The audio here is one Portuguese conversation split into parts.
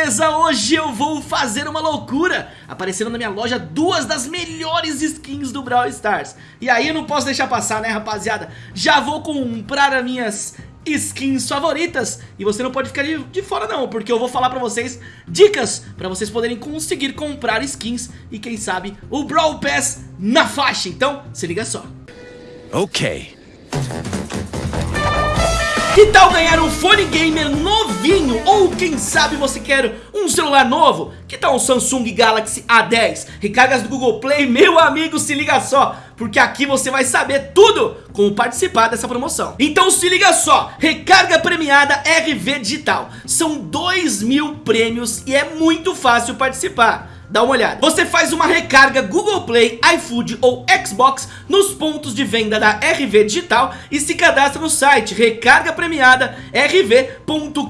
beleza? Hoje eu vou fazer uma loucura. Apareceram na minha loja duas das melhores skins do Brawl Stars. E aí eu não posso deixar passar né rapaziada? Já vou comprar as minhas skins favoritas. E você não pode ficar de, de, fora não Porque eu vou falar pra vocês dicas Pra vocês poderem conseguir comprar skins E quem sabe o Brawl Pass na faixa. Então se liga só. Ok que tal ganhar um fone gamer novinho? Ou quem sabe você quer um celular novo? Que tal um Samsung Galaxy A10? Recargas do Google Play? Meu amigo, se liga só! Porque aqui você vai saber tudo como participar dessa promoção. Então se liga só, recarga premiada RV Digital. São 2 mil prêmios e é muito fácil participar dá uma olhada. Você faz uma recarga Google Play, iFood ou Xbox nos pontos de venda da RV Digital e se cadastra no site recarga premiada rv.com.br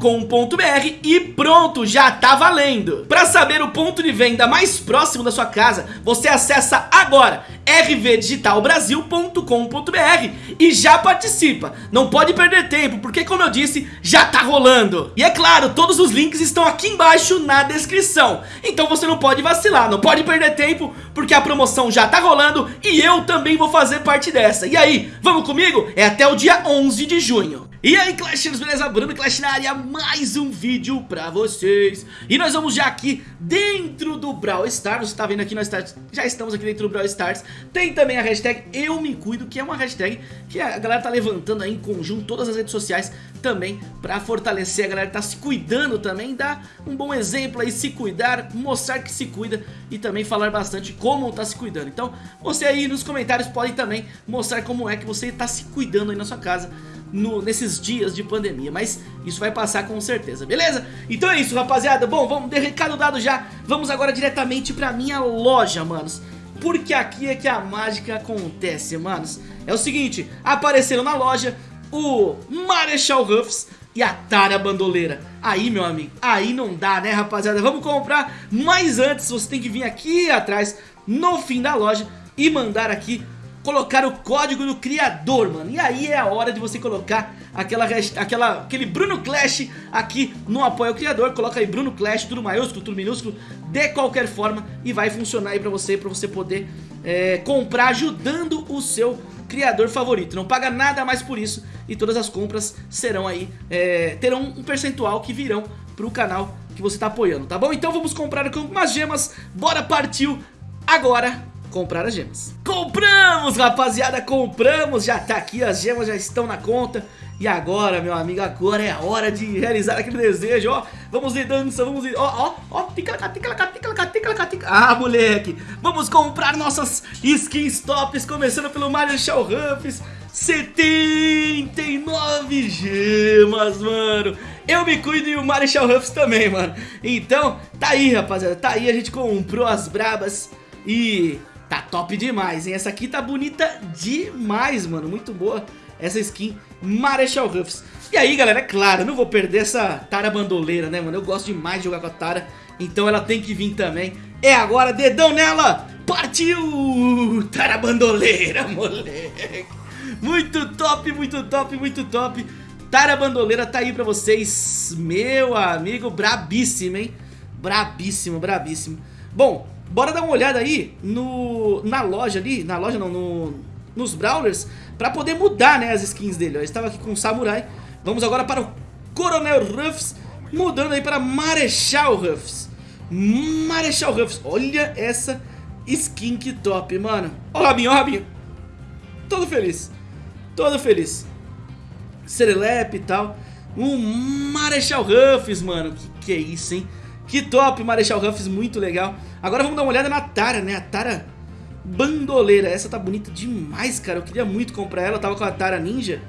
e pronto, já tá valendo. Para saber o ponto de venda mais próximo da sua casa, você acessa agora rvdigitalbrasil.com.br e já participa. Não pode perder tempo, porque como eu disse, já tá rolando. E é claro, todos os links estão aqui embaixo na descrição. Então você não pode vacilar, não pode perder tempo, porque a promoção já tá rolando e eu também vou fazer parte dessa. E aí, vamos comigo? É até o dia 11 de junho. E aí Clashers, beleza? Bruno Clash na área, mais um vídeo pra vocês E nós vamos já aqui dentro do Brawl Stars Você tá vendo aqui, nós tá, já estamos aqui dentro do Brawl Stars Tem também a hashtag Eu Me Cuido, que é uma hashtag que a galera tá levantando aí em conjunto Todas as redes sociais também pra fortalecer. A galera que tá se cuidando também Dar um bom exemplo aí, se cuidar, mostrar que se cuida E também falar bastante como tá se cuidando. Então você aí nos comentários pode também mostrar como é que você tá se cuidando aí na sua casa no, nesses dias de pandemia, mas isso vai passar com certeza, beleza? Então é isso, rapaziada, bom, vamos, de recado dado já, vamos agora diretamente pra minha loja, manos. Porque aqui é que a mágica acontece, manos. É o seguinte, apareceram na loja o Marechal Ruffs e a Tara Bandoleira Aí, meu amigo, aí não dá, né, rapaziada? Vamos comprar, mas antes você tem que vir aqui atrás, no fim da loja E mandar aqui colocar o código do criador, mano. E aí é a hora de você colocar aquela, aquela, aquele Bruno Clash aqui no apoio ao criador. Coloca aí Bruno Clash, tudo maiúsculo, tudo minúsculo, de qualquer forma. E vai funcionar aí pra você, pra você poder é, comprar ajudando o seu criador favorito. Não paga nada mais por isso e todas as compras serão aí, é, terão um percentual que virão pro canal que você tá apoiando, tá bom? Então vamos comprar umas gemas, bora partiu agora comprar as gemas. Compramos, rapaziada, compramos, já tá aqui, as gemas já estão na conta. E agora, meu amigo, agora é a hora de realizar aquele desejo, ó. Vamos de dança, vamos de... Ó, ó, ó, tica, tica, tica. Ah, moleque, vamos comprar nossas skins tops, começando pelo Marshall Ruffs. 79 gemas, mano Eu me cuido e o Marshall Ruffs também, mano Então, tá aí, rapaziada Tá aí, a gente comprou as brabas E Tá top demais, hein? Essa aqui tá bonita demais, mano. Muito boa essa skin Marechal Ruffs. E aí, galera, é claro, não vou perder essa Tara bandoleira, né, mano? Eu gosto demais de jogar com a Tara, então ela tem que vir também. É agora, dedão nela! Partiu! Tara bandoleira, moleque! Muito top, muito top, muito top. Tara bandoleira tá aí pra vocês. Meu amigo, brabíssimo, hein? Brabíssimo, brabíssimo. Bom, Bora dar uma olhada aí no, na loja ali, na loja não, no, nos Brawlers, pra poder mudar né, as skins dele. Ó. estava aqui com o Samurai, vamos agora para o Coronel Ruffs, mudando aí para Marechal Ruffs. Marechal Ruffs, olha essa skin que top, mano. Ó o Rabinho, ó o Rabinho. Todo feliz, todo feliz. Serelepe e tal. Um Marechal Ruffs, mano, que que é isso, hein? Que top, Marechal Ruffs, muito legal. Agora vamos dar uma olhada na Tara, né? A Tara Bandoleira. Essa tá bonita demais, cara. Eu queria muito comprar ela. Eu tava com a Tara Ninja.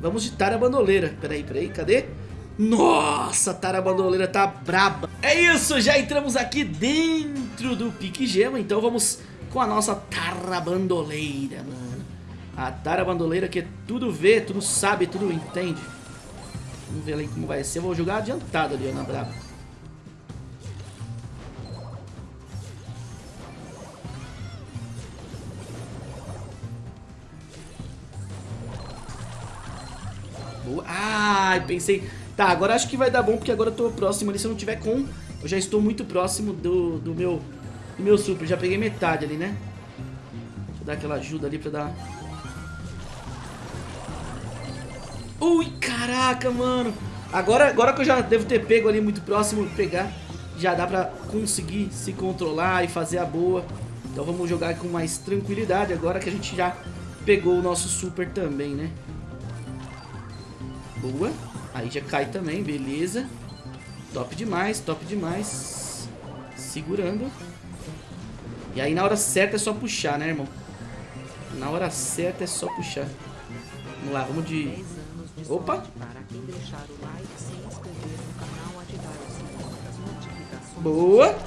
Vamos de Tara Bandoleira. Peraí, peraí, cadê? Nossa, a Tara Bandoleira tá braba. É isso, já entramos aqui dentro do Pique Gema. Então vamos com a nossa Tara Bandoleira, mano. A Tara Bandoleira que tudo vê, tudo sabe, tudo entende. Vamos ver ali como vai ser. Eu vou jogar adiantado ali, ó, na braba. Boa. Ai, pensei... Tá, agora acho que vai dar bom, porque agora eu tô próximo ali. Se eu não tiver com Eu já estou muito próximo do, do meu do meu super. Já peguei metade ali, né? Deixa eu dar aquela ajuda ali pra dar... Ui, caraca, mano. Agora, agora que eu já devo ter pego ali muito próximo, pegar, já dá pra conseguir se controlar e fazer a boa. Então vamos jogar com mais tranquilidade agora que a gente já pegou o nosso super também, né? Boa. Aí já cai também, beleza. Top demais, top demais. Segurando. E aí na hora certa é só puxar, né, irmão? Na hora certa é só puxar. Vamos lá, vamos de... Opa! Boa!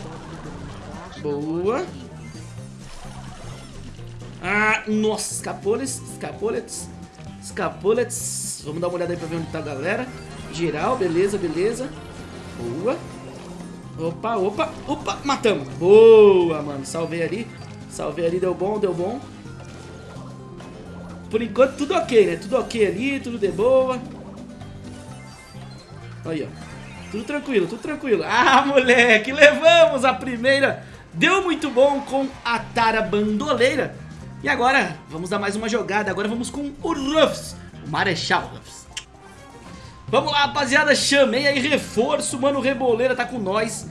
Boa! Ah, nossa, escapoles, escapoletes, escapoletes. Vamos dar uma olhada aí pra ver onde tá a galera. Geral, beleza, beleza. Boa. Opa, opa, opa, matamos. Boa, mano, salvei ali. Salvei ali, deu bom, deu bom. Por enquanto tudo ok, né? Tudo ok ali, tudo de boa. Aí, ó. Tudo tranquilo, tudo tranquilo. Ah, moleque, levamos a primeira. Deu muito bom com a Tara Bandoleira. E agora, vamos dar mais uma jogada. Agora vamos com o Ruffs, Marechal. Vamos lá, rapaziada. Chamei aí reforço. Mano, o Reboleira tá com nós.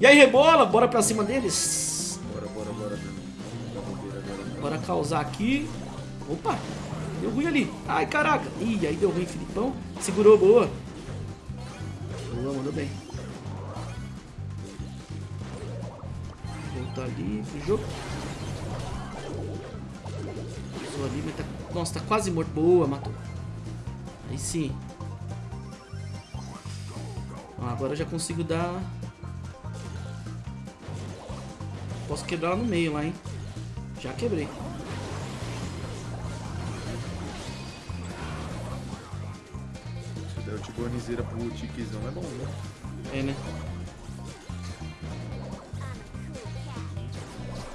E aí, Rebola, bora pra cima deles. Bora, bora, bora. Bora causar aqui. Opa, deu ruim ali. Ai, caraca. Ih, aí deu ruim, Filipão. Segurou, boa. Boa, mandou bem. Voltar ali. Pisou ali, mas tá... Nossa, tá quase morto. Boa, matou. Aí sim. Ah, agora eu já consigo dar... Posso quebrar ela no meio lá, hein? Já quebrei. Se der o Tibonizeira pro Tiquizão é bom, né? É, né?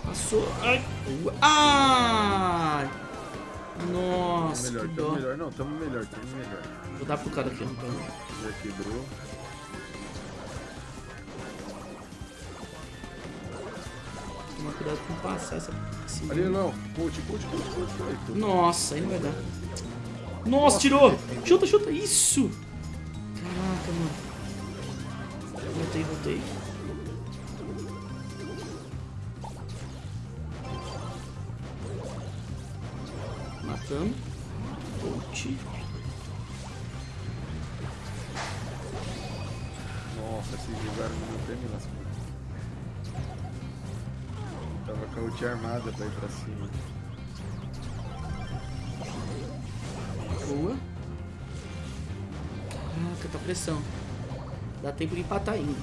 Passou. Ai. Ai. Nossa, Melhor, que tamo melhor. Não, tamo melhor, tamo melhor. Vou dar pro cara aqui, então. Já quebrou. Tomar cuidado com passar essa. esse- Ali não. Put, put, put. Ai, tô- Nossa, aí não vai dar. Nossa, tirou! Chuta, chuta! Isso! Caraca, mano. Voltei, voltei. Matando. Ult. Nossa, esses jogaram no meu pé me lascou. Tava com a ult armada pra ir pra cima. Boa. Caraca, tá pressão. Dá tempo de empatar ainda.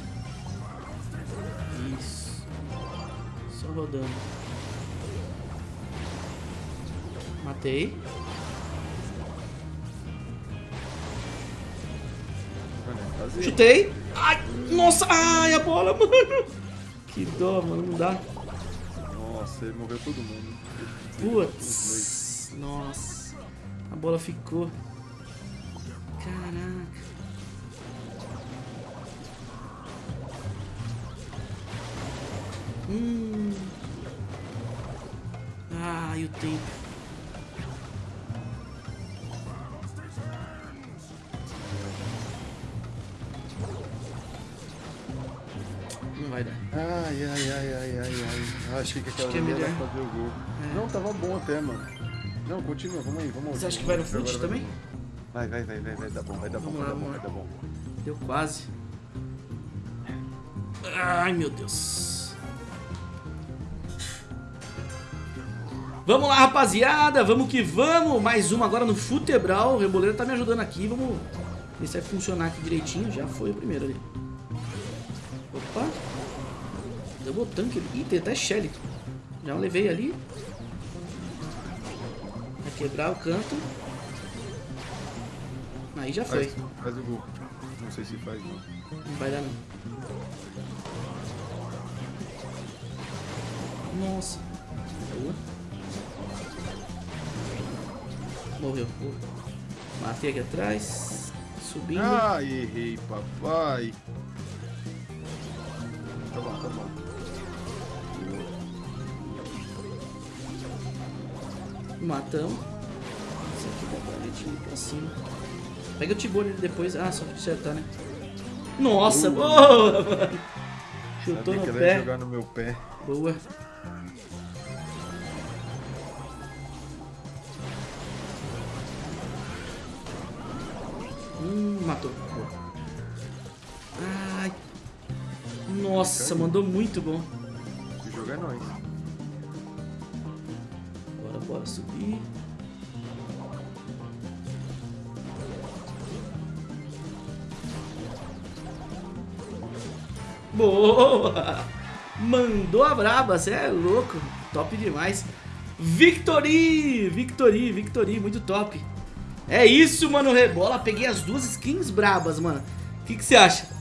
Isso. Só rodando. Matei. Chutei. Ai, nossa. Ai, a bola, mano. Que dó, mano. Não dá. Nossa, ele morreu todo mundo. Putz. Nossa. A bola ficou. Caraca. Hum. Ai, o tempo. Achei que aquela é melhor. fazer o gol. É. Não, tava bom até, mano. Não, continua, vamos aí, vamos Você acha que vai no vai também? Vai, vai, vai, vai, vai dar bom, vai dar bom, vai dar bom, vai dar bom. Deu quase. Ai, meu Deus. Vamos lá, rapaziada. Vamos que vamos. Mais uma agora no Futebral. O Reboleiro tá me ajudando aqui. Vamos ver se vai funcionar aqui direitinho. Já foi o primeiro ali. Opa. Tanque ali. Ih, tem até Shelly. Já levei ali. Vai quebrar o canto. Aí já foi. Faz, faz o gol. Não sei se faz, não. Não vai dar não. Nossa. Boa. Morreu. Matei aqui atrás. Subindo. Ah, errei, papai. Matamos. Esse aqui dá pra gente ir pra cima. Pega o Tibone depois. Ah, só pra acertar, né? Nossa, boa, mano. Chutou Sabia no pé. jogar no meu pé. Boa. Hum, matou. Ai. Nossa, mandou muito bom. Se jogar é nóis. Bora, subir. Boa! Mandou a braba, você é louco. Top demais. Victory! Victory, Victory, muito top. É isso, mano, rebola. Peguei as duas skins brabas, mano. O que você acha?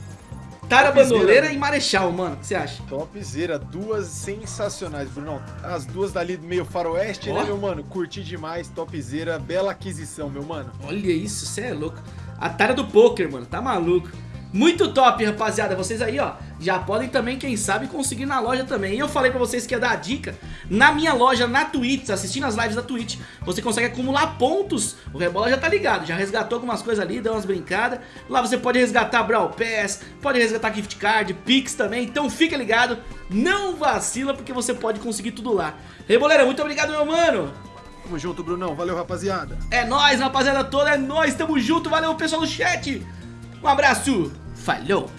Tara Topzera, Bandoleira e Marechal, mano. O que você acha? Topzera, duas sensacionais, Brunão. As duas dali do meio faroeste, Ó. né, meu mano? Curti demais, topzera, bela aquisição, meu mano. Olha isso, você é louco. A tara do poker, mano, tá maluco. Muito top, rapaziada. Vocês aí, ó, já podem também, quem sabe, conseguir na loja também. E eu falei pra vocês que ia dar a dica. Na minha loja, na Twitch, assistindo as lives da Twitch, você consegue acumular pontos. O Rebola já tá ligado, já resgatou algumas coisas ali, deu umas brincadas. Lá você pode resgatar Brawl Pass, pode resgatar Gift Card, Pix também. Então fica ligado, não vacila, porque você pode conseguir tudo lá. Reboleira, muito obrigado, meu mano. Tamo junto, Brunão. Valeu, rapaziada. É nóis, rapaziada toda, é nóis, tamo junto, valeu pessoal do chat. Um abraço, falou.